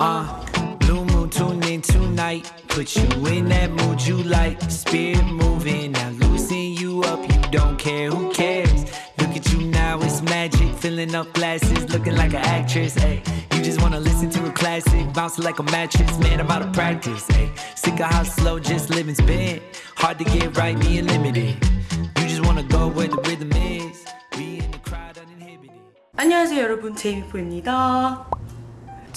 Uh, blue moon tune in tonight. Put you in that mood you like. Spirit moving, now loosen you up. You don't care, who cares? Look at you now, it's magic. Filling up glasses, looking like an actress. Ay, you just wanna listen to a classic, bouncing like a mattress. Man, I'm out of practice. Ay, sick of how slow just living's been. Hard to get right, being limited. You just wanna go where the rhythm is. Be in the crowd uninhibited. 안녕하세요 여러분 제이미포입니다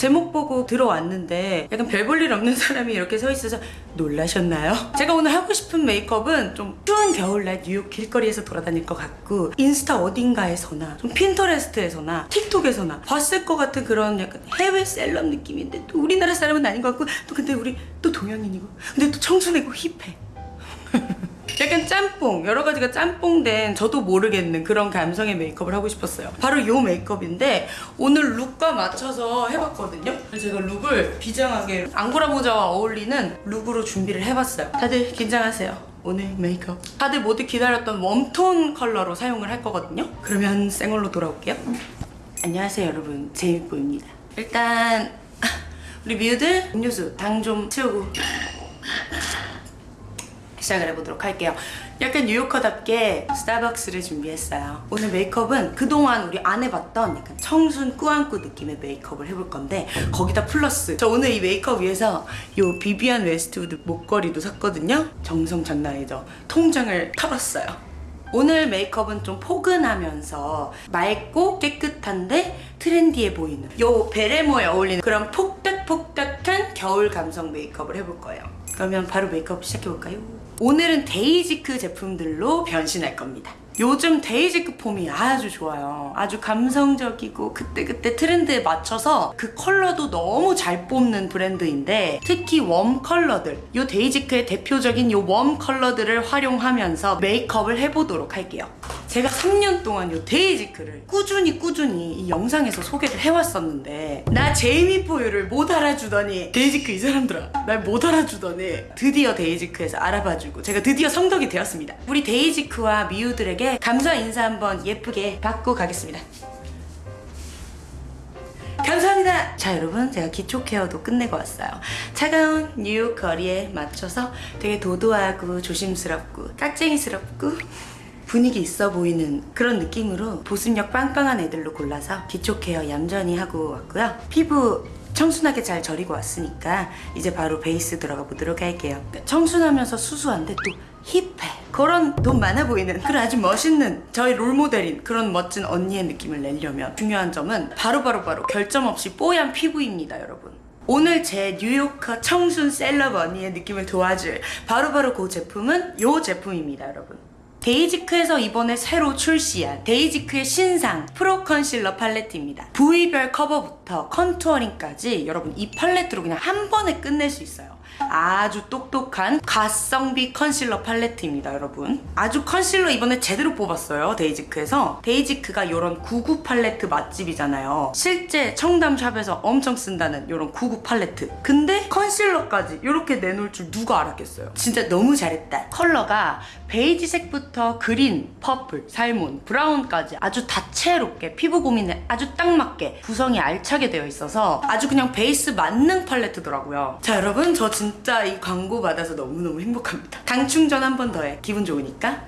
제목 보고 들어왔는데 약간 별 볼 일 없는 사람이 이렇게 서 있어서 놀라셨나요? 제가 오늘 하고 싶은 메이크업은 좀 추운 겨울날 뉴욕 길거리에서 돌아다닐 것 같고 인스타 어딘가에서나 좀 핀터레스트에서나 틱톡에서나 봤을 것 같은 그런 약간 해외 셀럽 느낌인데 또 우리나라 사람은 아닌 것 같고 또 근데 우리 또 동양인이고 근데 또 청순하고 힙해 약간 짬뽕 여러 가지가 짬뽕된 저도 모르겠는 그런 감성의 메이크업을 하고 싶었어요. 바로 이 메이크업인데 오늘 룩과 맞춰서 해봤거든요. 제가 룩을 비장하게 앙고라 모자와 어울리는 룩으로 준비를 해봤어요. 다들 긴장하세요. 오늘 메이크업. 다들 모두 기다렸던 웜톤 컬러로 사용을 할 거거든요. 그러면 생얼로 돌아올게요. 안녕하세요 여러분. 제이미포유입니다. 일단 우리 미우들 음료수 당 좀 채우고 시작을 해보도록 할게요. 약간 뉴요커답게 스타벅스를 준비했어요. 오늘 메이크업은 그동안 우리 안 해봤던 약간 청순 꾸안꾸 느낌의 메이크업을 해볼 건데 거기다 플러스 저 오늘 이 메이크업 위해서 요 비비안 웨스트우드 목걸이도 샀거든요. 정성 장난 아니죠? 통장을 털었어요. 오늘 메이크업은 좀 포근하면서 맑고 깨끗한데 트렌디해 보이는 요 베레모에 어울리는 그런 폭닥폭닥한 겨울 감성 메이크업을 해볼 거예요. 그러면 바로 메이크업 시작해볼까요? 오늘은 데이지크 제품들로 변신할 겁니다. 요즘 데이지크 폼이 아주 좋아요. 아주 감성적이고 그때그때 트렌드에 맞춰서 그 컬러도 너무 잘 뽑는 브랜드인데 특히 warm 컬러들 요 데이지크의 대표적인 요 warm 컬러들을 활용하면서 메이크업을 해보도록 할게요. 제가 3년 동안 요 데이지크를 꾸준히 꾸준히 이 영상에서 소개를 해왔었는데 나 제이미 포유를 못 알아주더니 데이지크 이 사람들아 날 못 알아주더니 드디어 데이지크에서 알아봐주고 제가 드디어 성덕이 되었습니다. 우리 데이지크와 미우들에게 감사 인사 한번 예쁘게 받고 가겠습니다. 감사합니다. 자 여러분 제가 기초 케어도 끝내고 왔어요. 차가운 뉴욕 거리에 맞춰서 되게 도도하고 조심스럽고 깍쟁이스럽고 분위기 있어 보이는 그런 느낌으로 보습력 빵빵한 애들로 골라서 기초 케어 얌전히 하고 왔고요. 피부 청순하게 잘 절이고 왔으니까 이제 바로 베이스 들어가 보도록 할게요. 청순하면서 수수한데 또 힙해. 그런 돈 많아 보이는 그런 아주 멋있는 저희 롤모델인 그런 멋진 언니의 느낌을 내려면 중요한 점은 바로바로바로 바로 바로 결점 없이 뽀얀 피부입니다 여러분. 오늘 제 뉴요커 청순 셀럽 언니의 느낌을 도와줄 바로바로 바로 그 제품은 이 제품입니다 여러분. 데이지크에서 이번에 새로 출시한 데이지크의 신상 프로 컨실러 팔레트입니다. 부위별 커버부터 컨투어링까지 여러분 이 팔레트로 그냥 한 번에 끝낼 수 있어요. 아주 똑똑한 가성비 컨실러 팔레트입니다 여러분. 아주 컨실러 이번에 제대로 뽑았어요 데이지크에서. 데이지크가 이런 99 팔레트 맛집이잖아요. 실제 청담샵에서 엄청 쓴다는 이런 99 팔레트. 근데 컨실러까지 이렇게 내놓을 줄 누가 알았겠어요? 진짜 너무 잘했다. 컬러가 베이지색부터 그린, purple, salmon, 브라운까지 아주 다채롭게 피부 고민에 아주 딱 맞게 구성이 알차게 되어 있어서 아주 그냥 베이스 만능 팔레트더라고요. 자 여러분 저 진짜 이 광고 받아서 너무너무 행복합니다. 당 충전 한 번 더 해. 기분 좋으니까.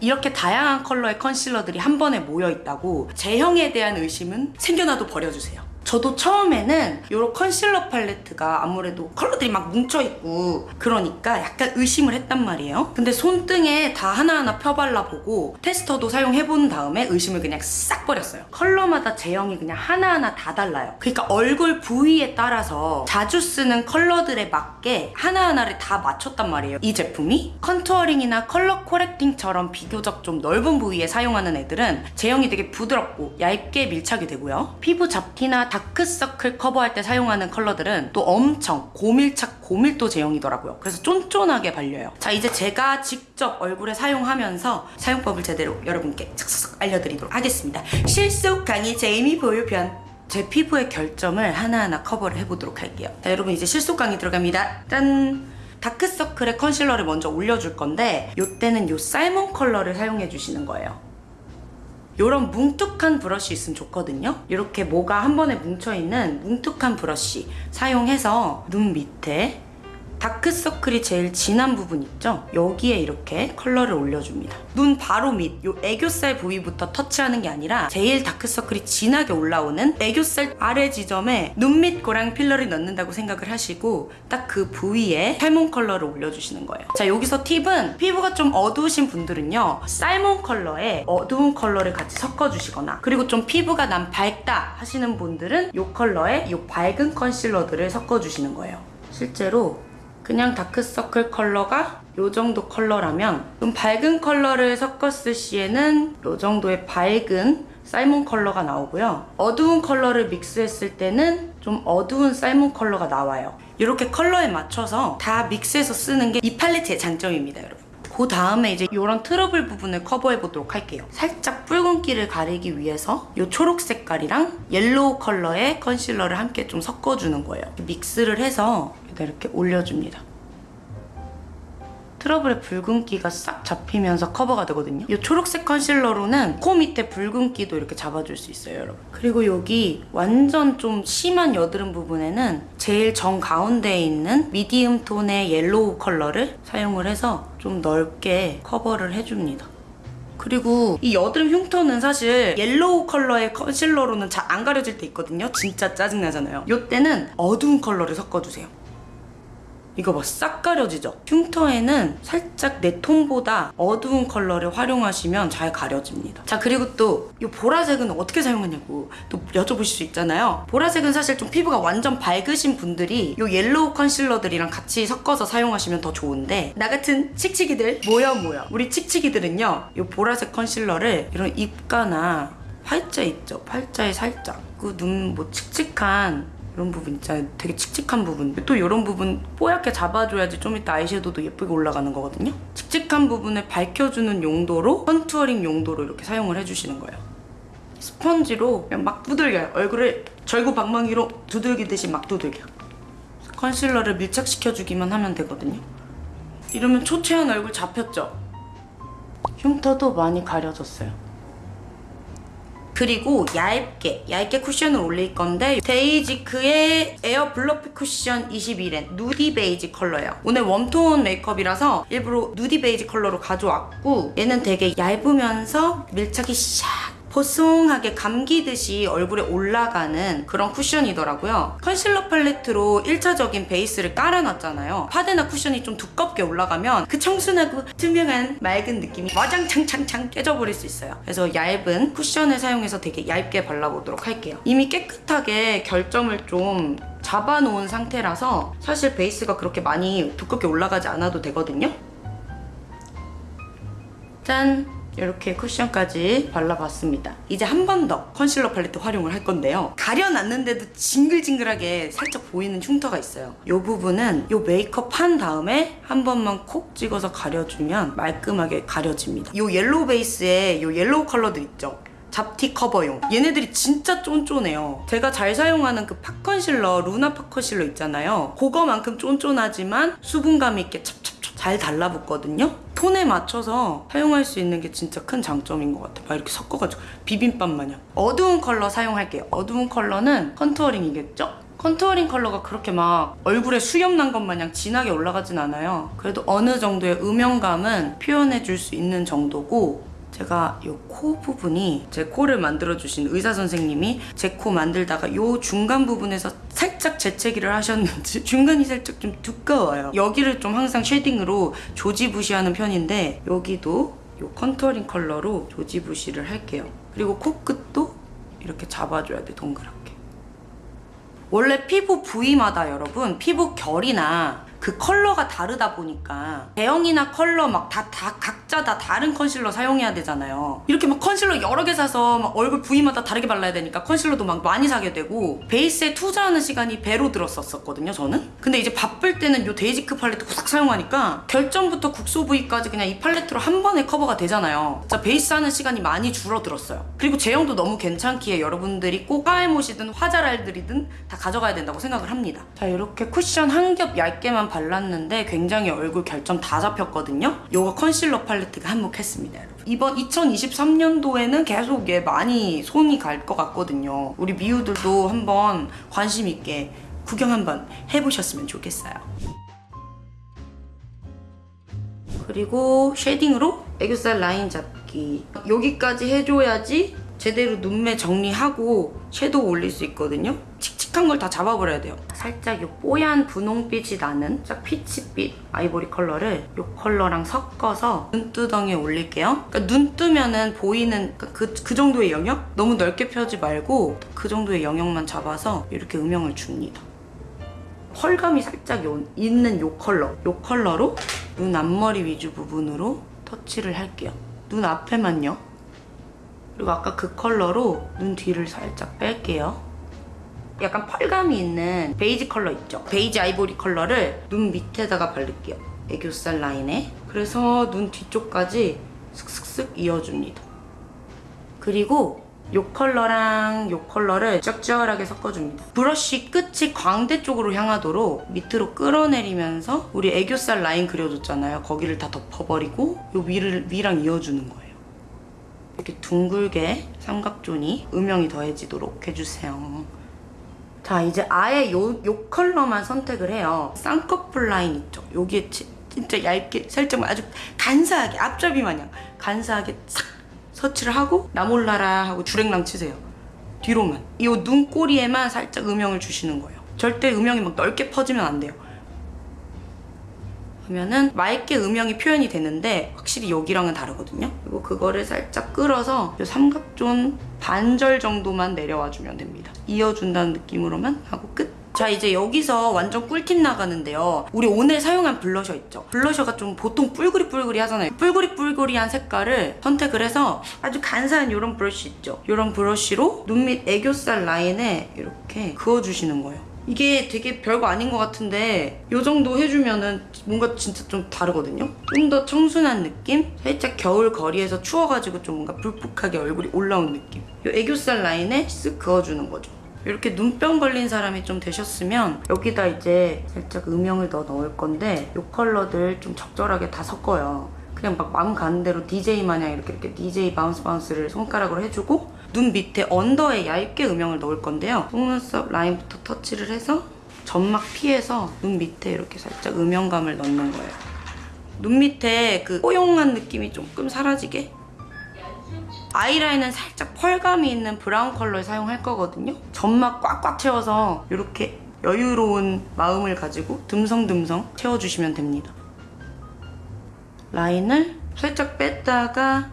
이렇게 다양한 컬러의 컨실러들이 한 번에 모여 있다고 제형에 대한 의심은 생겨나도 버려주세요 저도 처음에는 이런 컨실러 팔레트가 아무래도 컬러들이 막 뭉쳐있고 그러니까 약간 의심을 했단 말이에요. 근데 손등에 다 하나하나 펴발라보고 테스터도 사용해본 다음에 의심을 그냥 싹 버렸어요. 컬러마다 제형이 그냥 하나하나 다 달라요. 그러니까 얼굴 부위에 따라서 자주 쓰는 컬러들에 맞게 하나하나를 다 맞췄단 말이에요. 이 제품이 contouring이나 color correcting처럼 비교적 좀 넓은 부위에 사용하는 애들은 제형이 되게 부드럽고 얇게 밀착이 되고요. 피부 잡티나 다크서클 커버할 때 사용하는 컬러들은 또 엄청 고밀착 고밀도 제형이더라고요. 그래서 쫀쫀하게 발려요. 자 이제 제가 직접 얼굴에 사용하면서 사용법을 제대로 여러분께 착착 알려드리도록 하겠습니다. 실속 강의 제이미 보유편 제 피부의 결점을 하나하나 커버를 해보도록 할게요. 자 여러분 이제 실속 강의 들어갑니다. 짠! 다크서클에 컨실러를 먼저 올려줄 건데 이때는 이 salmon 컬러를 사용해 주시는 거예요. 이런 뭉툭한 브러쉬 있으면 좋거든요. 이렇게 모가 한 번에 뭉쳐있는 뭉툭한 브러쉬 사용해서 눈 밑에 다크서클이 제일 진한 부분 있죠? 여기에 이렇게 컬러를 올려줍니다. 눈 바로 밑, 요 애교살 부위부터 터치하는 게 아니라 제일 다크서클이 진하게 올라오는 애교살 아래 지점에 눈밑 고랑 필러를 넣는다고 생각을 하시고 딱 그 부위에 salmon 컬러를 올려주시는 거예요. 자, 여기서 팁은 피부가 좀 어두우신 분들은요, salmon 컬러에 어두운 컬러를 같이 섞어주시거나 그리고 좀 피부가 난 밝다 하시는 분들은 이 컬러에 이 밝은 컨실러들을 섞어주시는 거예요. 실제로 그냥 다크서클 컬러가 이 정도 컬러라면 좀 밝은 컬러를 섞었을 시에는 이 정도의 밝은 salmon 컬러가 나오고요. 어두운 컬러를 믹스했을 때는 좀 어두운 salmon 컬러가 나와요. 이렇게 컬러에 맞춰서 다 믹스해서 쓰는 게 이 팔레트의 장점입니다, 여러분. 그 다음에 이제 이런 트러블 부분을 커버해 보도록 할게요. 살짝 붉은기를 가리기 위해서 이 초록 색깔이랑 yellow 컬러의 컨실러를 함께 좀 섞어주는 거예요. 믹스를 해서 이렇게 올려줍니다. 트러블의 붉은기가 싹 잡히면서 커버가 되거든요. 이 초록색 컨실러로는 코 밑에 붉은기도 이렇게 잡아줄 수 있어요, 여러분. 그리고 여기 완전 좀 심한 여드름 부분에는 제일 정 가운데에 있는 medium 톤의 yellow 컬러를 사용을 해서 좀 넓게 커버를 해줍니다. 그리고 이 여드름 흉터는 사실 yellow 컬러의 컨실러로는 잘 안 가려질 때 있거든요. 진짜 짜증나잖아요. 이때는 어두운 컬러를 섞어주세요. 이거 봐, 싹 가려지죠? 흉터에는 살짝 내 톤보다 어두운 컬러를 활용하시면 잘 가려집니다. 자, 그리고 또 이 보라색은 어떻게 사용하냐고 또 여쭤보실 수 있잖아요. 보라색은 사실 좀 피부가 완전 밝으신 분들이 이 yellow 컨실러들이랑 같이 섞어서 사용하시면 더 좋은데 나 같은 칙칙이들 모여 모여 우리 칙칙이들은요 이 보라색 컨실러를 이런 입가나 팔자 있죠? 팔자에 살짝 그 눈 뭐 칙칙한 이런 부분 있잖아요. 되게 칙칙한 부분. 또 이런 부분 뽀얗게 잡아줘야지 좀 이따 아이섀도우도 예쁘게 올라가는 거거든요. 칙칙한 부분을 밝혀주는 용도로 contouring 용도로 이렇게 사용을 해주시는 거예요. 스펀지로 그냥 막 두들겨요. 얼굴을 절구방망이로 두들기듯이 막 두들겨. 컨실러를 밀착시켜주기만 하면 되거든요. 이러면 초췌한 얼굴 잡혔죠? 흉터도 많이 가려졌어요. 그리고 얇게 얇게 쿠션을 올릴 건데 데이지크의 에어 블러피 쿠션 21N 누디 베이지 컬러예요. 오늘 웜톤 메이크업이라서 일부러 누디 베이지 컬러로 가져왔고 얘는 되게 얇으면서 밀착이 샥 보송하게 감기듯이 얼굴에 올라가는 그런 쿠션이더라고요. 컨실러 팔레트로 1차적인 베이스를 깔아놨잖아요. 파데나 쿠션이 좀 두껍게 올라가면 그 청순하고 투명한 맑은 느낌이 와장창창창 깨져버릴 수 있어요. 그래서 얇은 쿠션을 사용해서 되게 얇게 발라보도록 할게요. 이미 깨끗하게 결점을 좀 잡아놓은 상태라서 사실 베이스가 그렇게 많이 두껍게 올라가지 않아도 되거든요. 짠! 이렇게 쿠션까지 발라봤습니다. 이제 한 번 더 컨실러 팔레트 활용을 할 건데요. 가려놨는데도 징글징글하게 살짝 보이는 흉터가 있어요. 이 부분은 이 메이크업 한 다음에 한 번만 콕 찍어서 가려주면 말끔하게 가려집니다. 이 yellow 베이스에 이 yellow 컬러들 있죠? 잡티 커버용 얘네들이 진짜 쫀쫀해요 제가 잘 사용하는 그 pot 컨실러 루나 pot 컨실러 있잖아요 그거만큼 쫀쫀하지만 수분감 있게 찹찹찹 잘 달라붙거든요 톤에 맞춰서 사용할 수 있는 게 진짜 큰 장점인 것 같아요. 막 이렇게 섞어가지고 비빔밥 마냥. 어두운 컬러 사용할게요. 어두운 컬러는 contouring이겠죠? contouring 컬러가 그렇게 막 얼굴에 수염 난 것 마냥 진하게 올라가진 않아요. 그래도 어느 정도의 음영감은 표현해 줄 수 있는 정도고 제가 이 코 부분이 제 코를 만들어주신 의사 선생님이 제 코 만들다가 이 중간 부분에서 살짝 재채기를 하셨는지 중간이 살짝 좀 두꺼워요. 여기를 좀 항상 shading으로 조지부시하는 편인데 여기도 이 contouring 컬러로 조지부시를 할게요. 그리고 코끝도 이렇게 잡아줘야 돼 동그랗게. 원래 피부 부위마다 여러분 피부 결이나 그 컬러가 다르다 보니까 제형이나 컬러 막 다 다 각 자 다 다른 컨실러 사용해야 되잖아요. 이렇게 막 컨실러 여러 개 사서 막 얼굴 부위마다 다르게 발라야 되니까 컨실러도 막 많이 사게 되고 베이스에 투자하는 시간이 배로 들었었거든요, 저는. 근데 이제 바쁠 때는 이 데이지크 팔레트 싹 사용하니까 결점부터 국소 부위까지 그냥 이 팔레트로 한 번에 커버가 되잖아요. 진짜 베이스 하는 시간이 많이 줄어들었어요. 그리고 제형도 너무 괜찮기에 여러분들이 꼭 화알못이든 화잘알들이든 다 가져가야 된다고 생각을 합니다. 자, 이렇게 쿠션 한 겹 얇게만 발랐는데 굉장히 얼굴 결점 다 잡혔거든요. 요거 컨실러 팔레트 가 한몫했습니다, 여러분. 이번 2023년도에는 계속 얘 많이 손이 갈 것 같거든요. 우리 미우들도 한번 관심 있게 구경 한번 해보셨으면 좋겠어요. 그리고 shading으로 애교살 라인 잡기. 여기까지 해줘야지 제대로 눈매 정리하고 섀도우 올릴 수 있거든요. 칙칙한 걸 다 잡아버려야 돼요. 살짝 이 뽀얀 분홍빛이 나는 딱 peach빛 아이보리 컬러를 이 컬러랑 섞어서 눈두덩이에 올릴게요. 그러니까 눈 뜨면은 보이는 그, 그, 그 정도의 영역? 너무 넓게 펴지 말고 그 정도의 영역만 잡아서 이렇게 음영을 줍니다. 펄감이 살짝 요- 있는 요 컬러 요 컬러로 눈 앞머리 위주 부분으로 터치를 할게요 눈 앞에만요 그리고 아까 그 컬러로 눈 뒤를 살짝 뺄게요 약간 펄감이 있는 베이지 컬러 있죠 베이지 아이보리 컬러를 눈 밑에다가 바를게요 애교살 라인에 그래서 눈 뒤쪽까지 슥슥슥 이어줍니다 그리고 요 컬러랑 요 컬러를 쩍쩍하게 섞어줍니다. 브러쉬 끝이 광대 쪽으로 향하도록 밑으로 끌어내리면서 우리 애교살 라인 그려줬잖아요. 거기를 다 덮어버리고 요 위를 위랑 이어주는 거예요. 이렇게 둥글게 삼각존이 음영이 더해지도록 해주세요. 자 이제 아예 요, 요 컬러만 선택을 해요. 쌍꺼풀 라인 있죠? 여기에 치- 진짜 얇게 살짝 아주 간사하게 앞잡이 마냥 간사하게 싹 서치를 하고 나 몰라라 하고 주랭랑 치세요. 뒤로만. 이 눈꼬리에만 살짝 음영을 주시는 거예요. 절대 음영이 막 넓게 퍼지면 안 돼요. 그러면은 맑게 음영이 표현이 되는데 확실히 여기랑은 다르거든요. 그리고 그거를 살짝 끌어서 이 삼각존 반절 정도만 내려와 주면 됩니다. 이어준다는 느낌으로만 하고 끝. 자 이제 여기서 완전 꿀팁 나가는데요. 우리 오늘 사용한 블러셔 있죠? 블러셔가 좀 보통 뿔그리 뿔그리 하잖아요. 뿔그리 뿔그리한 색깔을 선택을 해서 아주 간사한 이런 브러쉬 있죠? 이런 브러쉬로 눈 밑 애교살 라인에 이렇게 그어주시는 거예요. 이게 되게 별거 아닌 것 같은데 이 정도 해주면은 뭔가 진짜 좀 다르거든요? 좀 더 청순한 느낌? 살짝 겨울 거리에서 추워가지고 좀 뭔가 불푹하게 얼굴이 올라온 느낌 이 애교살 라인에 쓱 그어주는 거죠 이렇게 눈병 걸린 사람이 좀 되셨으면 여기다 이제 살짝 음영을 더 넣을 건데 이 컬러들 좀 적절하게 다 섞어요 그냥 막 마음 가는 대로 DJ 마냥 이렇게 이렇게 DJ 바운스 바운스를 손가락으로 해주고 눈 밑에 언더에 얇게 음영을 넣을 건데요. 속눈썹 라인부터 터치를 해서 점막 피해서 눈 밑에 이렇게 살짝 음영감을 넣는 거예요. 눈 밑에 그 뽀용한 느낌이 조금 사라지게 아이라인은 살짝 펄감이 있는 브라운 컬러를 사용할 거거든요. 점막 꽉꽉 채워서 이렇게 여유로운 마음을 가지고 듬성듬성 채워주시면 됩니다. 라인을 살짝 뺐다가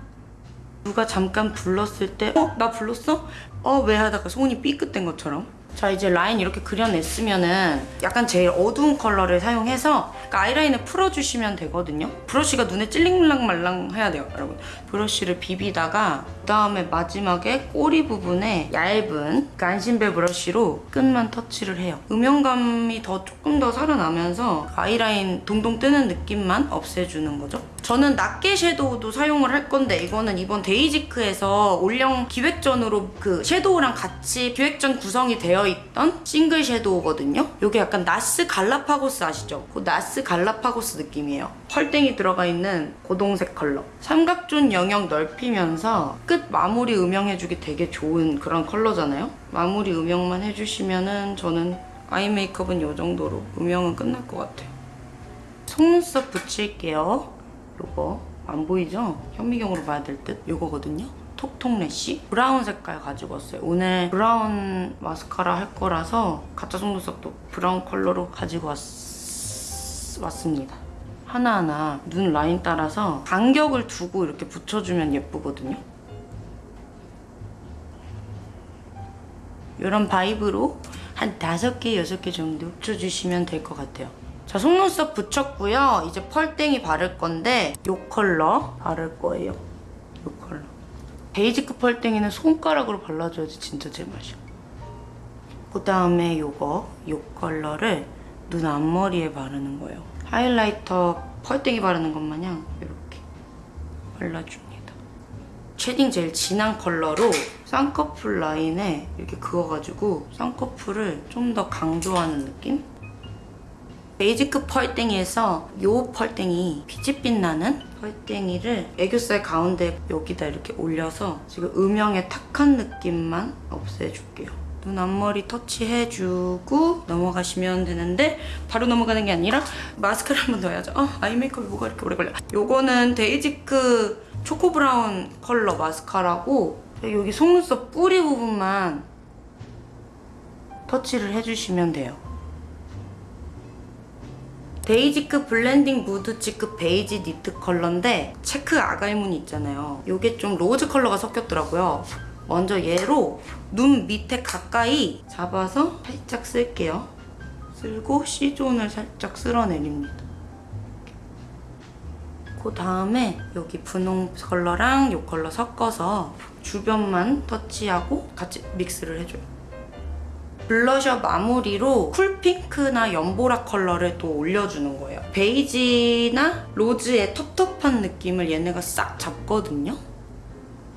누가 잠깐 불렀을 때 어? 나 불렀어? 어? 왜 하다가 손이 삐끗된 것처럼 자 이제 라인 이렇게 그려냈으면은 약간 제일 어두운 컬러를 사용해서 그러니까 아이라인을 풀어주시면 되거든요 브러쉬가 눈에 찔릴랑 말랑 말랑 해야 돼요 여러분 브러쉬를 비비다가 그 다음에 마지막에 꼬리 부분에 얇은 간신배 브러쉬로 끝만 터치를 해요 음영감이 더 조금 더 살아나면서 아이라인 동동 뜨는 느낌만 없애주는 거죠 저는 낱개 섀도우도 사용을 할 건데 이거는 이번 데이지크에서 올영 기획전으로 그 섀도우랑 같이 기획전 구성이 되어 있던 싱글 섀도우거든요. 이게 약간 나스 갈라파고스 아시죠? 그 나스 갈라파고스 느낌이에요. 펄땡이 들어가 있는 고동색 컬러. 삼각존 영역 넓히면서 끝 마무리 음영해주기 되게 좋은 그런 컬러잖아요. 마무리 음영만 해주시면은 저는 아이 메이크업은 이 정도로 음영은 끝날 것 같아요. 속눈썹 붙일게요. 요거 안 보이죠? 현미경으로 봐야 될 듯? 요거거든요. 톡톡 래쉬 브라운 색깔 가지고 왔어요. 오늘 브라운 마스카라 할 거라서 가짜 속눈썹도 브라운 컬러로 가지고 왔... 왔습니다. 하나하나 눈 라인 따라서 간격을 두고 이렇게 붙여주면 예쁘거든요. 이런 vibe로 한 다섯 개, 여섯 개 정도 붙여주시면 될 것 같아요. 자, 속눈썹 붙였고요. 이제 펄땡이 바를 건데 이 컬러 바를 거예요. 이 컬러. 데이지크 펄땡이는 손가락으로 발라줘야지 진짜 제맛이야. 그 다음에 요거, 요 컬러를 눈 앞머리에 바르는 거예요. 하이라이터 펄땡이 바르는 것 마냥 이렇게 발라줍니다. shading 제일 진한 컬러로 쌍꺼풀 라인에 이렇게 그어가지고 쌍꺼풀을 좀 더 강조하는 느낌? 데이지크 펄땡이에서 요 펄땡이 peach빛 나는 펄땡이를 애교살 가운데 여기다 이렇게 올려서 지금 음영의 탁한 느낌만 없애줄게요. 눈 앞머리 터치해주고 넘어가시면 되는데 바로 넘어가는 게 아니라 마스카라 한번 더 해야죠. 아, 아이 메이크업이 뭐가 이렇게 오래 걸려. 요거는 데이지크 초코 브라운 컬러 마스카라고 여기 속눈썹 뿌리 부분만 터치를 해주시면 돼요. 데이지크 블렌딩 무드치크 베이지 니트 컬러인데 체크 아가일무늬 있잖아요. 이게 좀 로즈 컬러가 섞였더라고요. 먼저 얘로 눈 밑에 가까이 잡아서 살짝 쓸게요. 쓸고 C존을 살짝 쓸어내립니다. 그 다음에 여기 분홍 컬러랑 이 컬러 섞어서 주변만 터치하고 같이 믹스를 해줘요. 블러셔 마무리로 쿨핑크나 연보라 컬러를 또 올려주는 거예요. 베이지나 로즈의 텁텁한 느낌을 얘네가 싹 잡거든요.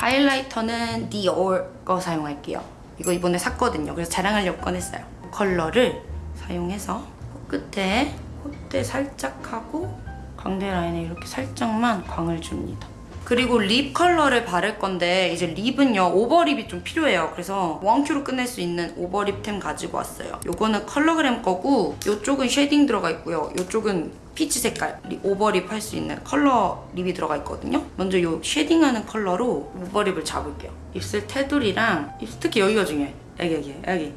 하이라이터는 디올 거 사용할게요. 이거 이번에 샀거든요. 그래서 자랑하려고 꺼냈어요. 컬러를 사용해서 코끝에 콧대 살짝 하고 광대 라인에 이렇게 살짝만 광을 줍니다. 그리고 립 컬러를 바를 건데 이제 립은요 오버립이 좀 필요해요. 그래서 원큐로 끝낼 수 있는 오버립템 가지고 왔어요. 요거는 컬러그램 거고 요쪽은 쉐딩 들어가 있고요. 요쪽은 피치 색깔 립, 오버립 할 수 있는 컬러 립이 들어가 있거든요. 먼저 요 쉐딩하는 컬러로 오버립을 잡을게요. 입술 테두리랑 특히 여기가 중요해. 여기 여기 여기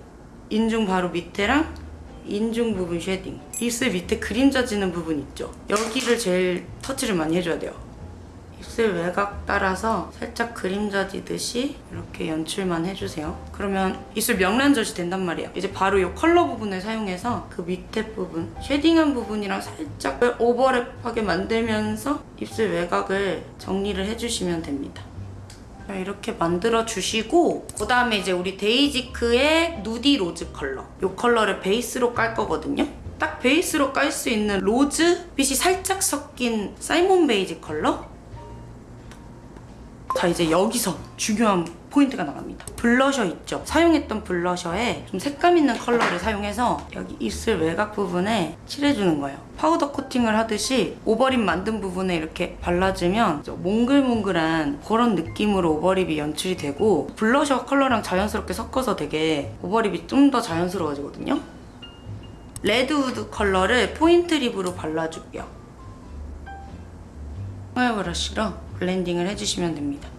인중 바로 밑에랑 인중 부분 쉐딩 입술 밑에 그림자 지는 부분 있죠 여기를 제일 터치를 많이 해줘야 돼요 입술 외곽 따라서 살짝 그림자 지듯이 이렇게 연출만 해주세요. 그러면 입술 명란젓이 된단 말이에요. 이제 바로 이 컬러 부분을 사용해서 그 밑에 부분 쉐딩한 부분이랑 살짝 오버랩하게 만들면서 입술 외곽을 정리를 해주시면 됩니다. 자, 이렇게 만들어 주시고 그 다음에 이제 우리 데이지크의 누디 로즈 컬러. 이 컬러를 베이스로 깔 거거든요. 딱 베이스로 깔 수 있는 로즈 빛이 살짝 섞인 salmon 베이지 컬러 자 이제 여기서 중요한 포인트가 나갑니다. 블러셔 있죠? 사용했던 블러셔에 좀 색감 있는 컬러를 사용해서 여기 입술 외곽 부분에 칠해주는 거예요. 파우더 코팅을 하듯이 오버립 만든 부분에 이렇게 발라주면 저 몽글몽글한 그런 느낌으로 오버립이 연출이 되고 블러셔 컬러랑 자연스럽게 섞어서 되게 오버립이 좀 더 자연스러워지거든요. 레드우드 컬러를 포인트 립으로 발라줄게요. 헤어 브러쉬로 블렌딩을 해주시면 됩니다.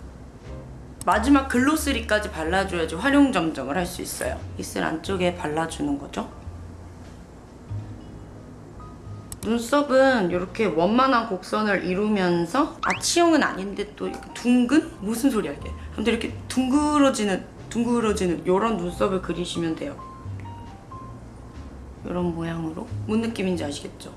마지막 글로스리까지 발라줘야지 활용 점정을 할 수 있어요. 입술 안쪽에 발라주는 거죠. 눈썹은 이렇게 원만한 곡선을 이루면서 아치형은 아닌데 또 둥근? 무슨 소리야 이게. 아무튼 이렇게 둥그러지는 둥그러지는 이런 눈썹을 그리시면 돼요. 이런 모양으로. 뭔 느낌인지 아시겠죠?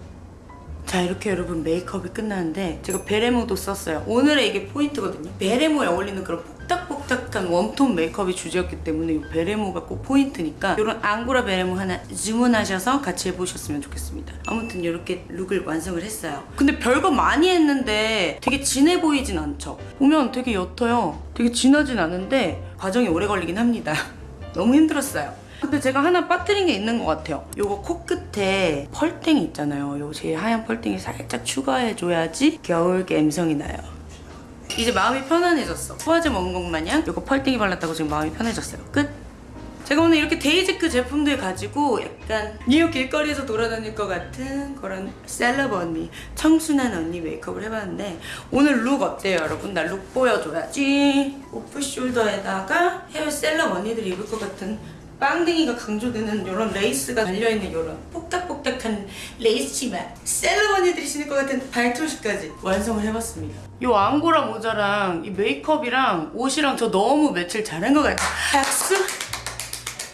자 이렇게 여러분 메이크업이 끝났는데 제가 베레모도 썼어요. 오늘의 이게 포인트거든요. 베레모에 어울리는 그런 뽁닥뽁닥한 웜톤 메이크업이 주제였기 때문에 이 베레모가 꼭 포인트니까 이런 앙고라 베레모 하나 주문하셔서 같이 해보셨으면 좋겠습니다. 아무튼 이렇게 룩을 완성을 했어요. 근데 별거 많이 했는데 되게 진해 보이진 않죠? 보면 되게 옅어요. 되게 진하진 않은데 과정이 오래 걸리긴 합니다. 너무 힘들었어요 근데 제가 하나 빠뜨린 게 있는 것 같아요. 요거 코끝에 펄땡이 있잖아요. 요 제 하얀 펄땡이 살짝 추가해줘야지 겨울 감성이 나요. 이제 마음이 편안해졌어. 소화제 먹은 것 마냥 요거 펄땡이 발랐다고 지금 마음이 편해졌어요. 끝! 제가 오늘 이렇게 데이지크 제품들 가지고 약간 뉴욕 길거리에서 돌아다닐 것 같은 그런 셀럽 언니, 청순한 언니 메이크업을 해봤는데 오늘 룩 어때요 여러분? 나 룩 보여줘야지. 오프숄더에다가 헤어 셀럽 언니들이 입을 것 같은 빵댕이가 강조되는 이런 레이스가 달려있는 이런 뽁닥뽁닥한 레이스 치마 셀럽 언니들이 신을 것 같은 발토시까지 완성을 해봤습니다 이 앙고라 모자랑 이 메이크업이랑 옷이랑 저 너무 매칭 잘한 것 같아요 박수!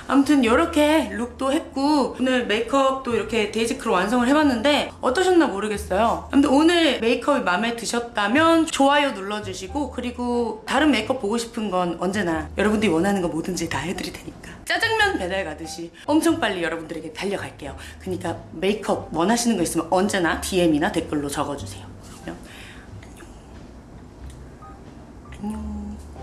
아무튼 이렇게 룩도 했고 오늘 메이크업도 이렇게 데이지크로 완성을 해봤는데 어떠셨나 모르겠어요. 아무튼 오늘 메이크업이 마음에 드셨다면 좋아요 눌러주시고 그리고 다른 메이크업 보고 싶은 건 언제나 여러분들이 원하는 거 뭐든지 다 해드릴 테니까. 짜장면 배달 가듯이 엄청 빨리 여러분들에게 달려갈게요. 그러니까 메이크업 원하시는 거 있으면 언제나 DM이나 댓글로 적어주세요